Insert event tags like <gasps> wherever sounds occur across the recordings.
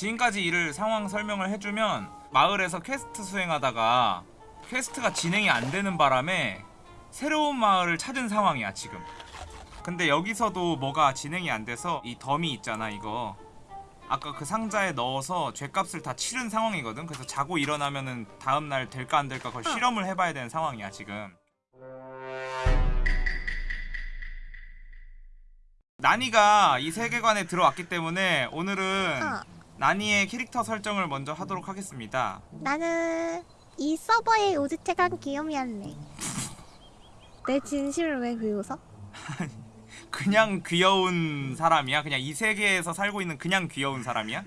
지금까지 일을 상황 설명을 해주면 마을에서 퀘스트 수행하다가 퀘스트가 진행이 안 되는 바람에 새로운 마을을 찾은 상황이야 지금. 근데 여기서도 뭐가 진행이 안 돼서 이 덤이 있잖아 이거. 아까 그 상자에 넣어서 죗값을 다 치른 상황이거든. 그래서 자고 일어나면은 다음날 될까 안 될까 그걸 실험을 해봐야 되는 상황이야 지금. 나니가 이 세계관에 들어왔기 때문에 오늘은 어, 나니의 캐릭터 설정을 먼저 하도록 하겠습니다 나는 이 서버의 우주최강 귀요미 할래. <laughs> 내 진심을 왜 비웃어? <laughs> 그냥 귀여운 사람이야? 그냥 이 세계에서 살고 있는 그냥 귀여운 사람이야?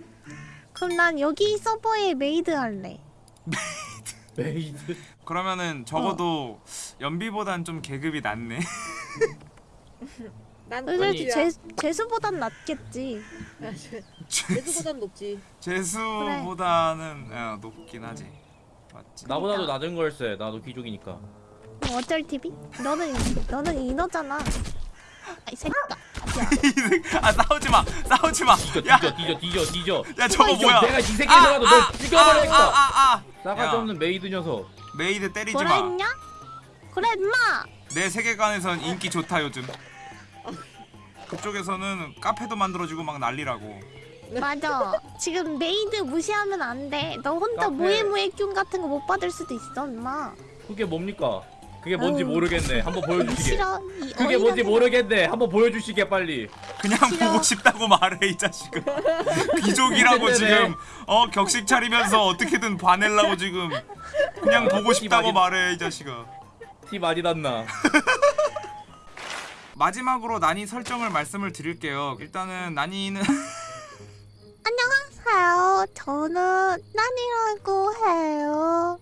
그럼 난 여기 서버의 메이드 할래. 메이드 그러면은 적어도 연비보단 좀 계급이 낮네 <laughs> 난 그래도 제 제, 재수보단 낫겠지. 제주보단 높지. 재수보다는 어, 높긴 하지 맞지 나보다도 낮은 걸세 나도 귀족이니까 뭐 어쩔 TV? 너는 너는 인어잖아. 아이 새끼가. 아 <laughs> 싸우지 마 싸우지 마 뒤져 야, 뒤져 뒤져 뒤져 뒤져 야 저거. 뭐야 내가 이 죽여버리겠어 아, 아, 아. 싸가지 야. 없는 메이드 녀석 메이드 뭐라 때리지마 했냐? 그래 임마. 내 세계관에선 인기 좋다 요즘 <laughs> 그쪽에서는 카페도 만들어주고 막 난리라고 맞아. 지금 메이드 무시하면 안 돼. 너 혼자 카페. 모에모에 뀨 같은 거 못 받을 수도 있어, 임마. 그게 뭡니까? 그게 뭔지 아유. 모르겠네 한번 보여주시게 싫어. 이 그게 뭔지 모르겠네 한번 보여주시게 빨리 그냥 싫어. 보고 싶다고 말해 이 자식아 <laughs> 귀족이라고. 지금 어 격식 차리면서 어떻게든 봐내려고 지금 그냥 보고 싶다고 많이- 말해 이 자식아 티 많이 났나 <laughs> 마지막으로 난이 설정을 말씀을 드릴게요 일단은 난이는 <laughs> 안녕하세요. 저는 난이라고 해요.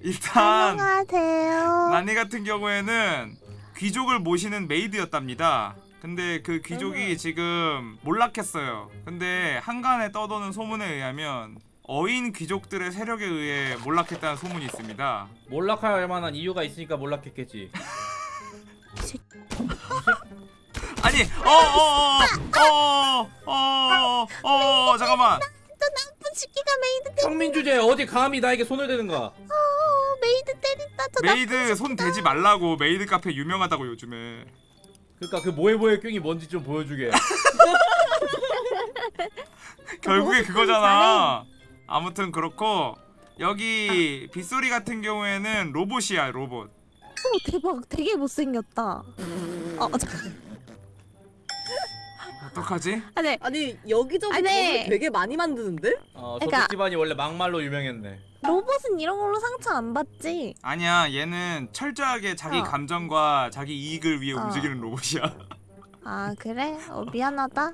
일단 안녕하세요. 난이 같은 경우에는 귀족을 모시는 메이드였답니다 근데 그 귀족이 지금 몰락했어요 근데 한간에 떠도는 소문에 의하면 어인 귀족들의 세력에 의해 몰락했다는 소문이 있습니다 몰락할 만한 이유가 있으니까 몰락했겠지 <laughs> <laughs> 아니 어어어어 어 어 어 잠깐만. 저 나쁜 새끼가 메이드 때 평민 주제 어디 감히 나에게 손을 대는가 어, 메이드 때린다. 저 메이드 손 대지 말라고 메이드 카페 유명하다고 요즘에. 그니까 그 모에모에 뀨가 뭔지 좀 보여주게. <laughs> 결국에 뭐, 그거잖아. 아무튼 그렇고 여기 빗소리 같은 경우에는 로봇이야 로봇 어, 대박. 되게 못생겼다. 어, 저, 어떡하지? 아, 네. 아니 여기저기 아, 네. 되게 많이 만드는데? 어 그러니까- 저쪽 집안이 원래 막말로 유명했네 로봇은 이런 걸로 상처 안 받지. 아니야 얘는 철저하게 자기 어. 감정과 자기 이익을 위해 어. 움직이는 로봇이야 아, 그래? 어, 미안하다.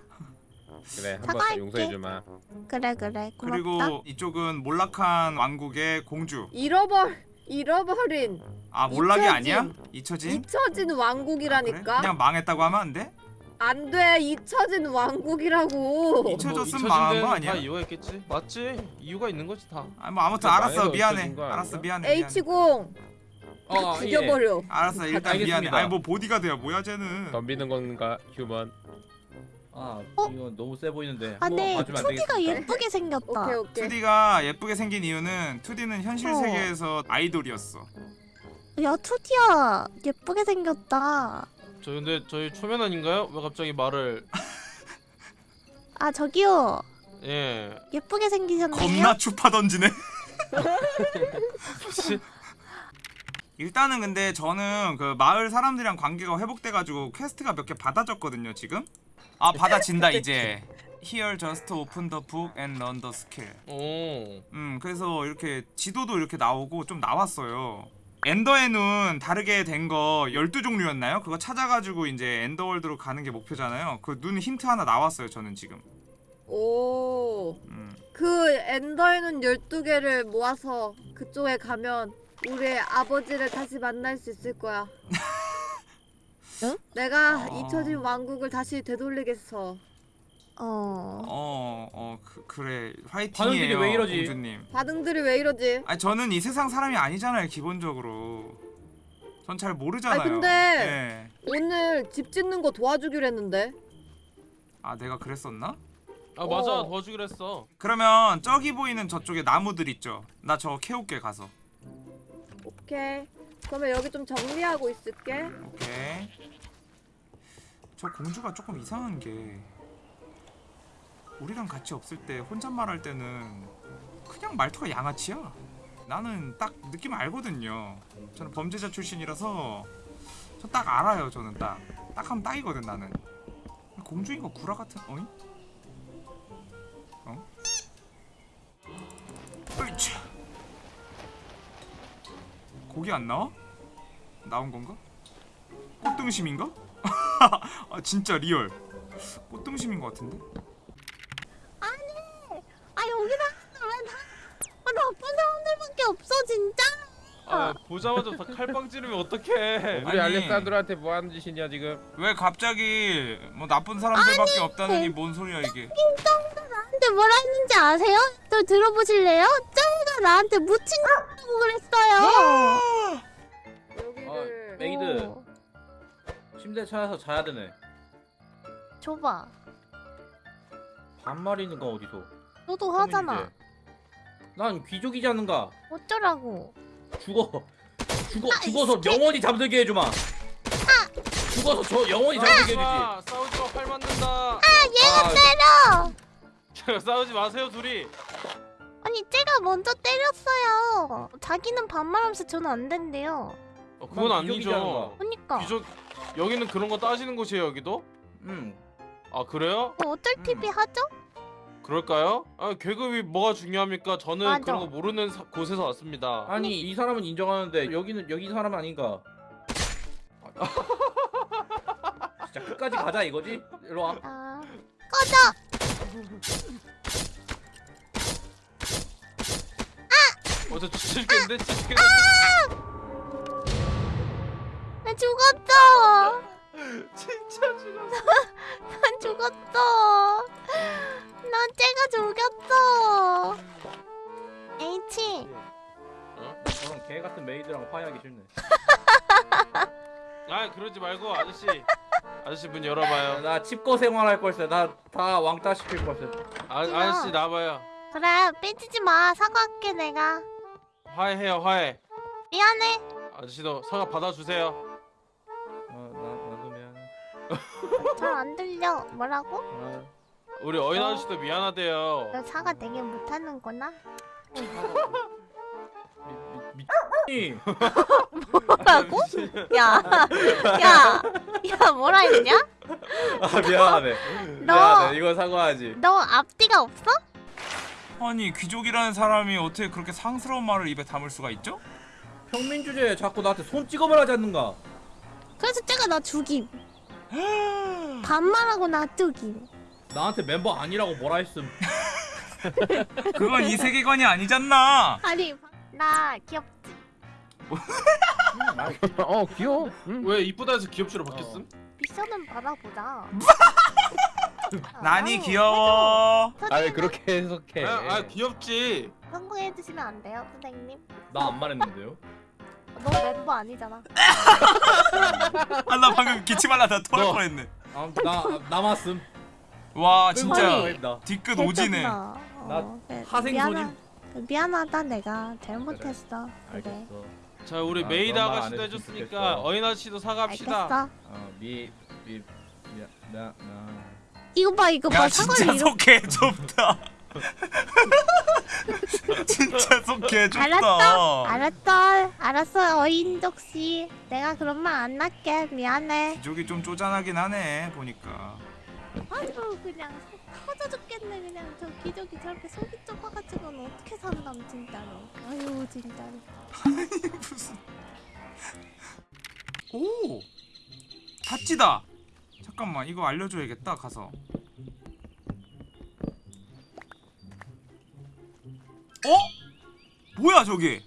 그래 한 사과할게. 번 용서해주마 그래, 그래. 고맙다. 그리고 이쪽은 몰락한 왕국의 공주 잃어버 잃어버린 아 몰락이 잊혀진. 아니야? 잊혀진? 잊혀진 아, 그래? 왕국이라니까. 그냥 망했다고 하면 안 돼? 안 돼 잊혀진 왕국이라고. 잊혀졌으면 뭐 망한 거 아니야? 다 이유가 있겠지 맞지 이유가 있는 거지 다 아, 뭐 아무튼 그래, 알았어 미안해 알았어? 미안해 미안해 H0 어, 예. 죽여버려. 알았어 일단 미안해 알겠습니다. 아니 뭐 보디가드야 뭐야 쟤는 덤비는 건가 휴먼 아 어? 이거 너무 세 보이는데 아, 네. 봐주면 안 2D가 되겠습니까? 예쁘게 생겼다. 오케이 오케이. 2D가 예쁘게 생긴 이유는 2D는 현실 어. 세계에서 아이돌이었어 야, 투디야. 예쁘게 생겼다. 저 근데 저희 초면원인가요? 왜 갑자기 말을 아, 저기요. 예 예쁘게 생기셨네요. 겁나 추파 던지네 일단은 근데 저는 그 마을 사람들이랑 관계가 회복돼가지고 퀘스트가 몇 개 받아졌거든요 지금 아 받아진다 이제 Here just open the book and learn the skill 오 음 그래서 이렇게 지도도 이렇게 나오고 좀 나왔어요 엔더의 눈 다르게 된 거 12종류였나요? 그거 찾아가지고 이제 엔더월드로 가는 게 목표잖아요 그 눈 힌트 하나 나왔어요 저는 지금 오. 음. 그 엔더의 눈 12개를 모아서 그쪽에 가면 우리의 아버지를 다시 만날 수 있을 거야. <laughs> 응? 내가 어. 잊혀진 왕국을 다시 되돌리겠어. 어. 어, 어, 그, 그래. 화이팅이에요, 왜 이러지? 공주님. 반응들이 왜 이러지? 아니 저는 이 세상 사람이 아니잖아요, 기본적으로. 전 잘 모르잖아요. 아니, 근데- 네. 오늘 집 짓는 거 도와주기로 했는데. 아 내가 그랬었나? 아 맞아 어. 도와주기로 했어 그러면 저기 보이는 저쪽에 나무들 있죠 나 저거 캐올게 가서 오케이. 그러면 여기 좀 정리하고 있을게. 오케이 저 공주가 조금 이상한 게 우리랑 같이 없을 때 혼잣말 할 때는 그냥 말투가 양아치야 나는 딱 느낌 알거든요 저는 범죄자 출신이라서 저 딱 알아요 저는 딱딱 하면 딱이거든 나는 공주인 거 구라 같은 어이? 어? 으이차 고기 안 나와? 나온 건가? 꽃등심인가? <laughs> 아 진짜 real 꽃등심인 것 같은데? 아 여기다 왜 다? 아 나쁜 사람들밖에 없어 진짜. 아 보자마자 다 칼빵 찌르면 어떡해 아니. 우리 알렉산드로한테 뭐 하는 짓이냐 지금? 왜 갑자기 뭐 나쁜 사람들밖에 없다느니 뭔 소리야 이게 나한테 뭐라 했는지 아세요? 또 들어보실래요? 짱이가 나한테 묻힌다고 그랬어요. 여기를. 아, 메이드. 어, 침대 찾아서 자야 되네. 줘봐. 반말이는 거 어디서? 너도 하잖아. 난 귀족이지 않는가? 어쩌라고? 죽어. 죽어 아, 죽어서 이 새끼. 영원히 잠들게 해주마. 죽어서 저 영원히 잠들게 해주지. 아, 싸우지 마팔 맞는다 아, 때려. 싸우지 마세요 둘이 아니 쟤가 먼저 때렸어요. 자기는 반말하면서 저는 안 된대요. 어, 그건 아니죠 않은가? 그러니까 귀족 여기는 그런 거 따지는 곳이에요 여기도? 음. 아 그래요? 뭐 어쩔 음. TV 하죠? 그럴까요? 아 계급이 뭐가 중요합니까? 저는 맞아. 그런 거 모르는 사- 곳에서 왔습니다 아니 이 사람은 인정하는데 여기는 여기 사람 아닌가? <laughs> 진짜 끝까지 가자 이거지? 일로 와. 아 꺼져. 어저 죽겠는데 죽겠는데 나 죽었어. <laughs> 진짜 죽었어 <laughs> 난 죽었어. 난 쟤가 죽였어. H. 저런 개 같은 메이드랑 화해하기 싫네. 아 그러지 말고 아저씨 아저씨 문 열어봐요 나 칩거 생활할 걸세. 나다 왕따 시킬 걸세. 아, 아저씨 나와봐요 그래 삐지지 마. 사과할게 내가. 화해해요 화해 미안해. 아저씨도 사과 받아주세요 잘 안 들려. 뭐라고? 어, 우리 어인 아저씨도 미안하대요 너 사과 되게 못하는구나. 미, 미, 미, 뭐라고? 야, 야, 야 뭐라 했냐? 아 미안하네. 너- 미안해. 이건 사과하지. 너 앞뒤가 없어? 아니 귀족이라는 사람이 어떻게 그렇게 상스러운 말을 입에 담을 수가 있죠? 평민 주제에 자꾸 나한테 손 찍어말하지 않는가? 그래서 쟤가 나 죽임. 반말하고 나 죽임. 나한테 멤버 아니라고 뭐라 했음. <laughs> 그건 이 세계관이 아니잖아 아니, 나 귀엽지? 어 귀여워. 응. 왜 이쁘다 해서 귀엽지로 바뀌었음? 미션은 받아보자. 난이 아, 귀여워. 아왜 그렇게 해석해? 아, 아 귀엽지 성공해 주시면 안 돼요, 선생님? 나 안 말했는데요. 너 멤버 아니잖아. 아 나 방금 기침하려다 토할 너. 뻔했네 아, 나 남았음. 와 진짜 아니. 나 뒤끝 오지네. 나 어, 그래, 하생 미안하- 손님. 미안하 다 내가 잘못했어. 그래. 알겠어. 자 우리 아, 메이드 아가씨도 해줬으니까. 어인 아저씨도 사과합시다 알겠어. 어미미나 나 이거 봐, 이거 야 봐. 사과를 이렇게. 속해 좁다 <laughs> 진짜 속해 알았어, 좁다 알았어, 알았어, 어인덕 씨. 내가 그런 말 안 할게. 미안해. 귀족이 좀 쪼잔하긴 하네 보니까 아주 그냥 속 터져 죽겠네. 그냥 저 기저귀 저렇게 속이 좁아가지고는 어떻게 산담 진짜로. 아유 진짜로. 무슨 오 다찌다 잠깐만 이거 알려줘야겠다 가서 어? 뭐야 저게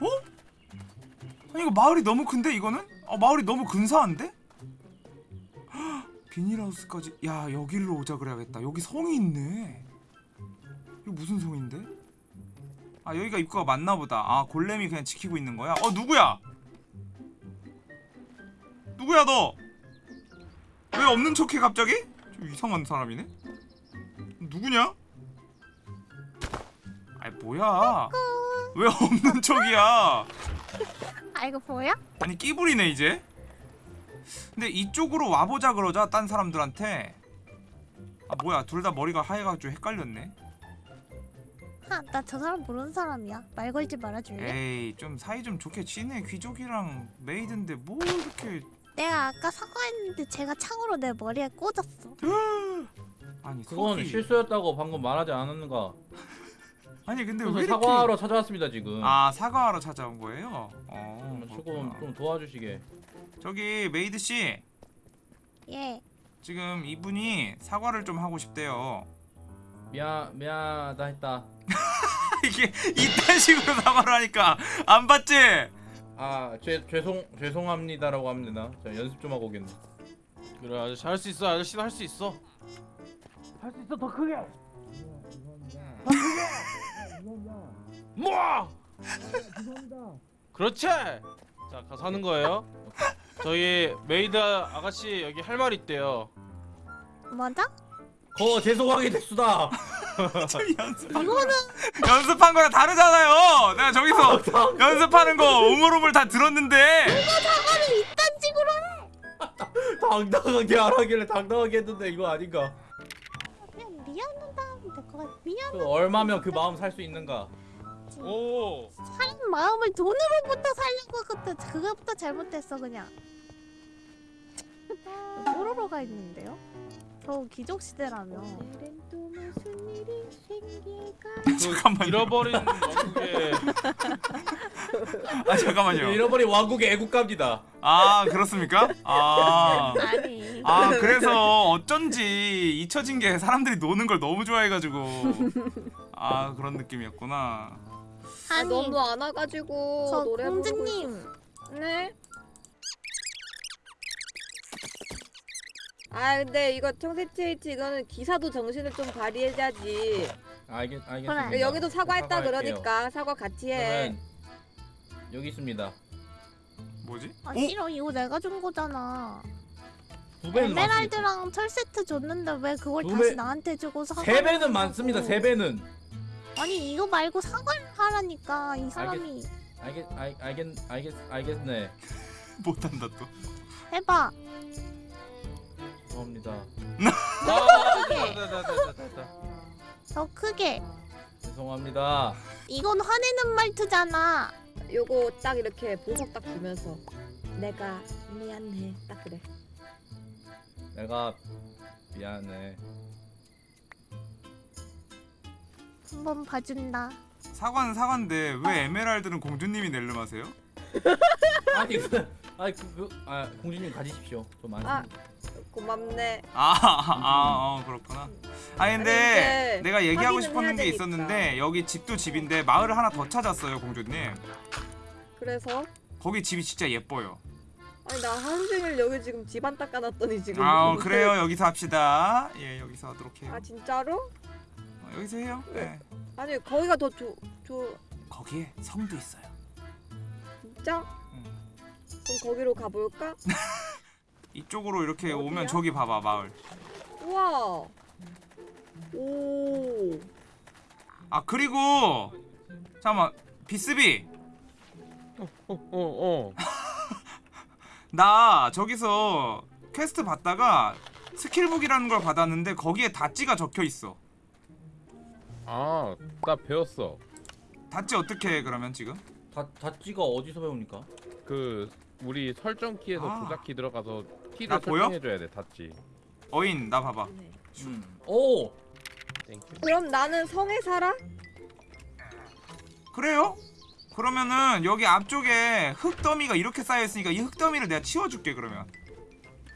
어? 아니 이거 마을이 너무 큰데 이거는? 어 마을이 너무 근사한데? 헉, <gasps> 비닐하우스까지 야 여기로 오자 그래야겠다 여기 성이 있네 이거 무슨 성인데? 아 여기가 입구가 맞나 보다 아 골렘이 그냥 지키고 있는 거야? 어 누구야? 누구야 너? 왜 없는 척해 갑자기? 좀 이상한 사람이네. 누구냐? 아이 뭐야? 왜 없는 척이야? 아 이거 보여? 아니 끼부리네 이제. 근데 이쪽으로 와보자 그러자 딴 사람들한테. 아 뭐야 둘 다 머리가 하얘가지고 헷갈렸네. 하나 저 사람 모르는 사람이야 말 걸지 말아줄래? 에이 좀 사이 좀 좋게 지내 귀족이랑 메이드인데 뭐 이렇게 내가 아까 사과했는데 제가 창으로 내 머리에 꽂았어 <laughs> 아니 그건 속이 실수였다고 방금 말하지 않았는가? <laughs> 아니 근데 왜 이렇게 사과하러 찾아왔습니다 지금. 아 사과하러 찾아온 거예요? 어 조금 그렇구나. 좀 도와주시게. 저기 메이드 씨 예 지금 이분이 사과를 좀 하고 싶대요. 미안 미안하다 했다. <laughs> 이게 이딴 식으로 사과를 하니까 안 받지? 아 죄, 죄송 죄송합니다라고 합니다. 자 연습 좀 하고 오겠네. 그래 아저씨 할 수 있어 아저씨는 할수 있어 할 수 있어 더 크게. 뭐 그렇지 자 가서 하는 거예요 저희 메이드 아가씨 여기 할 말 있대요 맞아? 거 죄송하게 됐수다. 이거는 연습한 거랑 다르잖아요. 내가 저기서 연습하는 거 오물오물 다 들었는데 사과를 이딴 식으로 당당하게 안 하길래 당당하게 했는데 이거 아닌가? 그냥 미안하다 하면 될것 같아 미안 그 얼마면 그 마음 살 수 있는가? 오 사람 마음을 돈으로부터 살려고 그때 그거부터 잘못했어 그냥 <laughs> 뽀로로가 있는데요? 저 기적 시대라며 또 <laughs> 무슨 일이 생길까 잠깐만요. 잃어버린 <laughs> 왕국의 아 잠깐만요. 잃어버린 왕국의 애국가입니다. 아 그렇습니까? 아. 아니 아 그래서 어쩐지 잊혀진 게 사람들이 노는 걸 너무 좋아해가지고 아 그런 느낌이었구나 아, 아니 너무 안 와가지고 저 노래 공주님. 네. 아 근데 이거 청새치에이치 이거는 기사도 정신을 좀 발휘해야지 알겠. 알겠습니다. 여기도 사과했다. 그러니까 사과 같이 해 여기 있습니다. 뭐지? 아 오? 싫어 이거 내가 준 거잖아. 에메랄드랑 철 세트 줬는데 왜 그걸 두 다시 배- 나한테 주고 사과 세 배는 많습니다. 세 배는. 아니 이거 말고 사과를 하라니까 이 사람이 알겠 알, 알겠 알겠 알겠네. 못한다 또 해봐 죄송합니다. 아 됐다 됐다 됐다 됐다 더 크게 죄송합니다. 이건 화내는 말투잖아 요거 딱 이렇게 보석 딱 주면서 내가 미안해 딱 그래 내가 미안해. 한번 봐준다 사과는 사과인데 왜 에메랄드는 공주님이 낼름 하세요? <laughs> 아니 그 아니 그아 공주님 가지십시오. 저 많습니다. 고맙네. 아아어 그렇구나. 아니 근데 아니, 근데 내가 얘기하고 해야 게. 있었는데 여기 집도 집인데 마을을 하나 더 찾았어요 공주님. 그래서? 거기 집이 진짜 예뻐요. 아니 나 하루 종일 여기 지금 집안 닦아놨더니 지금. 아 <laughs> 그래요? 여기서 합시다. 예 여기서 하도록 해요. 아 진짜로? 어, 여기서 해요? 네. 아니 거기가 더 좋.. 좋.. 거기에 성도 있어요. 진짜? 음. 그럼 거기로 가볼까? <laughs> 이쪽으로 이렇게 어디야? 오면 저기 봐봐 마을 우와 오아 그리고 잠깐만 비스비 어어 <laughs> 나 저기서 퀘스트 받다가 skill book이라는 걸 받았는데 거기에 dodge가 적혀 있어 아나 배웠어 dodge 어떻게 해 그러면 지금? 다 dodge가 어디서 배웁니까? 그 우리 설정 키에서 아. 조작 키 들어가서 나 키를 보여? 설정해줘야 돼 dodge 어인 나 봐봐 음. 오 Thank you 그럼 나는 성에 살아? 그래요? 그러면은 여기 앞쪽에 흙더미가 이렇게 쌓여있으니까 이 흙더미를 내가 치워줄게 그러면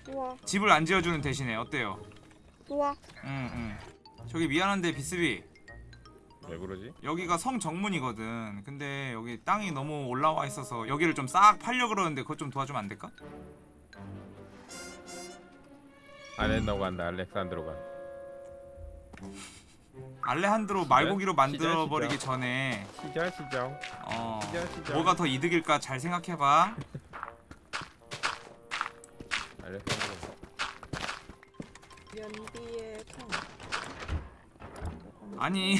좋아 집을 안 지어주는 대신에 어때요? 좋아 응응 저기 미안한데 비스비 왜 어. 그러지? 여기가 성정문이거든. 근데 여기 땅이 너무 올라와 있어서 여기를 좀 싹 팔려 그러는데 그것 좀 도와주면 안 될까? 알렌노 간다. 알렉산드로 간 알레한드로 말고기로 만들어버리기 전에 시절 시절 어 시절, 시절. 뭐가 더 이득일까 잘 생각해봐. 알렉산드로. 연비의 아니.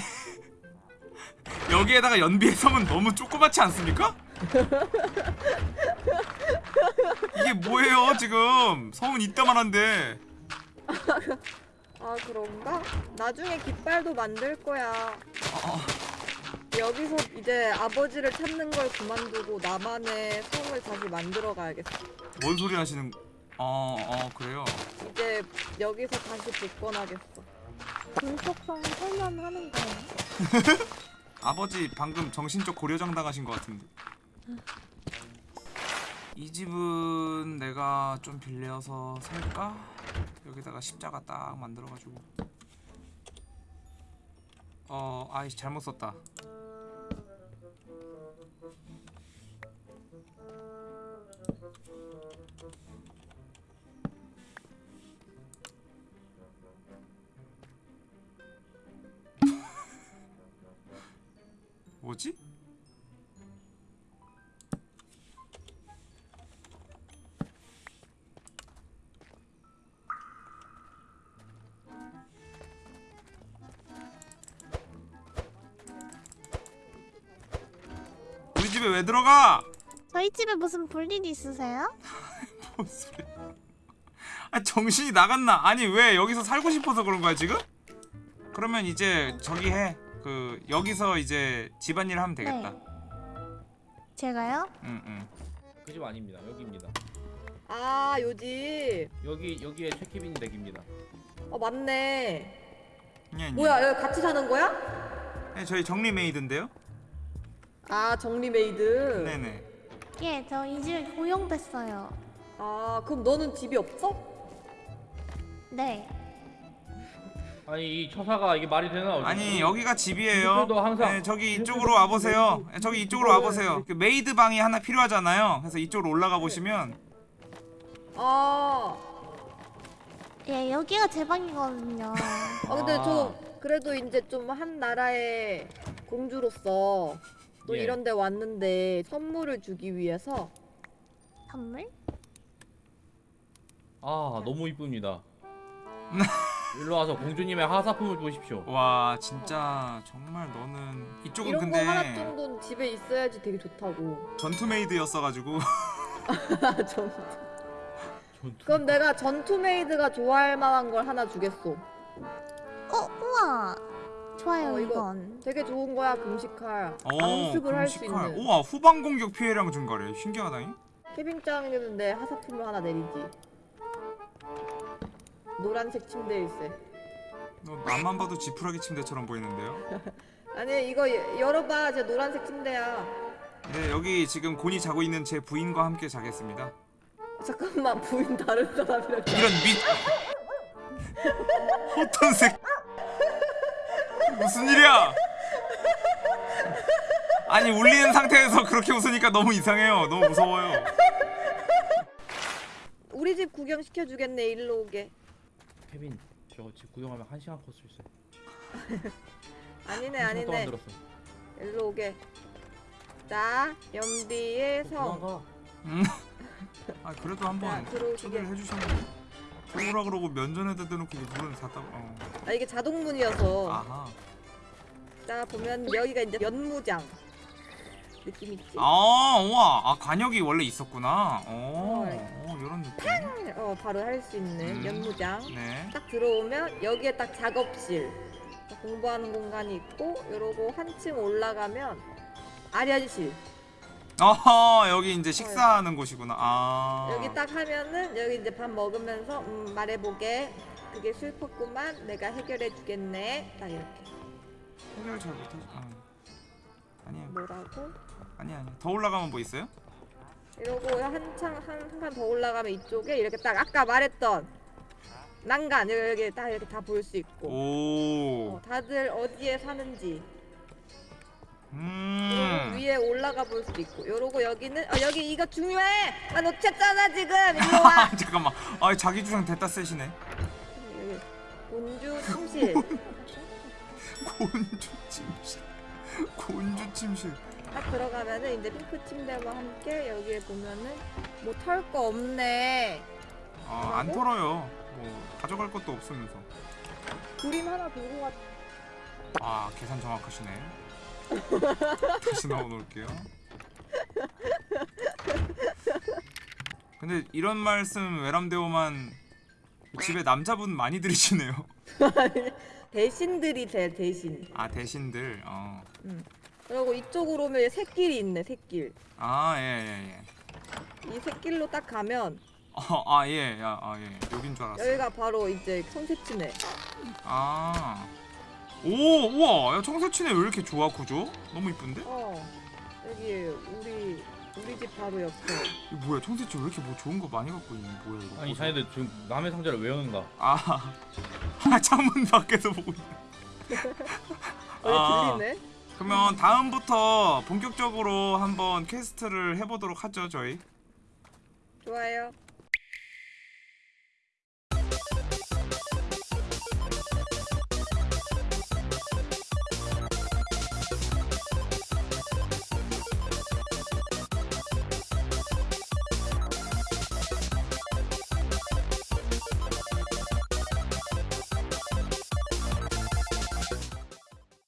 여기에다가 연비의 섬은 너무 조그맣지 않습니까? 이게 뭐예요 지금 섬은 이따만한데 아 그런가? 나중에 깃발도 만들 거야. 어, 여기서 이제 아버지를 찾는 걸 그만두고 나만의 성을 다시 만들어 가야겠어. 뭔 소리 하시는 어 어 그래요 이제 여기서 다시 복권하겠어. 불속성 설명하는 거예요. <laughs> 아버지 방금 정신적 고려장 당하신 것 같은데. 이 집은 내가 좀 빌려서 살까? 여기다가 십자가 딱 만들어가지고. 어 아이씨 잘못 썼다 뭐지? 우리 집에 왜 들어가? 저희 집에 무슨 볼일 있으세요? <laughs> 뭔 소리? 아 정신이 나갔나? 아니 왜 여기서 살고 싶어서 그런 거야 지금? 그러면 이제 저기 해. 그 여기서 이제 집안일 하면 되겠다. 네. 제가요? 응 응. 그 집 아닙니다. 여기입니다. 아 요집. 여기 여기에 최케빈 댁입니다. 어 맞네. 예, 예. 뭐야 여기 같이 사는 거야? 네, 저희 정리 메이드인데요. 아 정리 메이드. 네네. 예, 저 이 집에 고용됐어요. 아 그럼 너는 집이 없어? 네. 아니 이 처사가 이게 말이 되나? 어디? 아니 여기가 집이에요. 항상- 네, 저기 이쪽으로 와 보세요. 저기 이쪽으로 와 보세요. 그 메이드 방이 하나 필요하잖아요. 그래서 이쪽으로 올라가 보시면 아. 예, 여기가 제 방이거든요. 아 <laughs> 근데 아. 저 그래도 이제 좀 한 나라의 공주로서 또 예. 이런 데 왔는데 선물을 주기 위해서 선물? 아 너무 이쁩니다. <laughs> 일로 와서 공주님의 하사품을 보십시오. 와 진짜 정말 너는 이쪽은 이런 거 하나 근데 정도는 집에 있어야지 되게 좋다고. <laughs> 전투 메이드였어가지고 아, 전... 전투. 그럼 내가 전투 메이드가 좋아할 만한 걸 하나 주겠어. 어, 우와. 좋아요, 어, 이거- 이건. 되게 좋은 거야 금식칼. 어 강습을 할 수 금식칼. 있는. 우와 후방 공격 피해량 증가래. 신기하다잉. 내 하사품을 하나 내리지. 노란색 침대일세. 너 남만 봐도 지푸라기 침대처럼 보이는데요. <laughs> 아니 이거 여- 열어봐, 제 노란색 침대야. 네 여기 지금 곤이 자고 있는 제 부인과 함께 자겠습니다. 잠깐만 부인 다른 사람이랑. 이런 미 <laughs> 어떤 색 무슨 일이야? 아니 울리는 상태에서 그렇게 웃으니까 너무 이상해요. 너무 무서워요. 우리 집 구경 시켜주겠네 일로 오게. 케빈 저집 구경하면 한 시간 코스 있어요. <laughs> 아니네 한 시간 동안 아니네. 들었어. 일로 오게. 자 연비의 성. 도망가. <laughs> 아 그래도 자 한번 들어오시게. 초대를 해주시면 들어오라 그러고 면전에다 대놓고 문을 닫다. 어. 아 이게 자동문이어서. 아하. 자 보면 여기가 이제 연무장. 느낌 있지? 아 우와 아 관역이 원래 있었구나. 어, 어. 어 이런 느낌. 어 바로 할 수 있는 음. 연무장. 네. 딱 들어오면 여기에 딱 작업실 공부하는 공간이 있고 이러고 한층 올라가면 아련실 어허 여기 이제 식사하는 곳이구나. 아. 여기 딱 하면은 여기 이제 밥 먹으면서 음, 말해보게 그게 슬펐구만 내가 해결해 주겠네 딱 이렇게 해결 잘 못하지. 아. 아니야 뭐라고 아니 아니 더 올라가면 뭐 있어요? 이러고 한창 한칸더 올라가면 이쪽에 이렇게 딱 아까 말했던 난간 여기 딱 이렇게 다 볼 수 있고 오. 어, 다들 어디에 사는지 음. 위에 올라가 볼 수도 있고 요러고 여기는 어 여기 이거 중요해 나 놓쳤잖아 지금 일로 와 <laughs> 잠깐만. 아 자기 주장 됐다. 여기 본주 침실 <laughs> 곤주 침실. 곤주 침실. 딱 들어가면은 이제 핑크 침대와 함께 여기에 보면은 뭐 털 거 없네 아, 안 털어요. 뭐 가져갈 것도 없으면서. 그림 하나 들고 왔 아 계산 정확하시네 <laughs> 다시 넣어놓을게요 근데 이런 말씀 외람되오만 집에 남자분 많이 들이시네요 <laughs> 대신들이 제 대신. 아 대신들 어. 그리고 이쪽으로 오면 새길이 있네 새길. 어아예예 예 이 새길로 딱 가면 어아예 아예 여긴 줄 알았어 여기가 바로 이제 청새치네. 아. 오, 우와, 야, 청새치네 왜 이렇게 좋아 구조? 너무 이쁜데? 어 여기 우리 우리 집 바로 옆에. 이거 뭐야, 청새치 왜 이렇게 뭐 좋은 거 많이 갖고 있는 뭐야 이거? 아니. 자네들 지금 남의 상자를 왜 여는가? 아, <laughs> 아, 창문 밖에서 보고 있네. <laughs> 왜 아. 들리네? 그러면 다음부터 본격적으로 한번 퀘스트를 해보도록 하죠 저희. 좋아요.